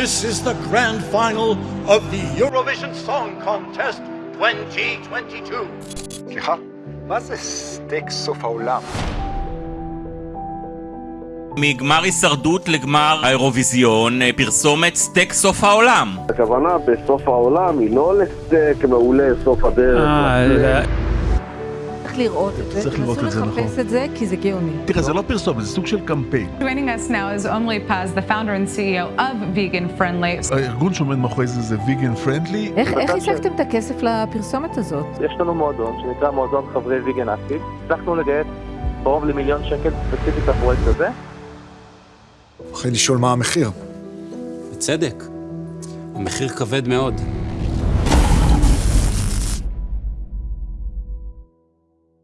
This is the grand final of the Eurovision Song Contest 2022. סליחה, מה זה סטייק סוף העולם? מגמר הישרדות לגמר האירוויזיון, אה, פרסומת סטייק סוף העולם. הכוונה בסוף העולם היא לא לסטייק מעולה סוף הדרך. צריך לראות את זה, צריך לראות את זה, תנסו לחפש נכון. את זה, כי זה גאוני. תראה, זה לא פרסומת, זה סוג של קמפיין. Joining us now is Omri Paz, the founder and CEO of Vegan Friendly. הארגון שעומד מאחורי זה זה ויגן פרנדלי. איך השגתם את הכסף לפרסומת הזאת? יש לנו מועדון שנקרא מועדון חברי ויגן אקטיב. הצלחנו לגייס קרוב למיליון שקל ספציפית לפרויקט הזה. אחרי לשאול מה המחיר. בצדק. המחיר כבד מאוד.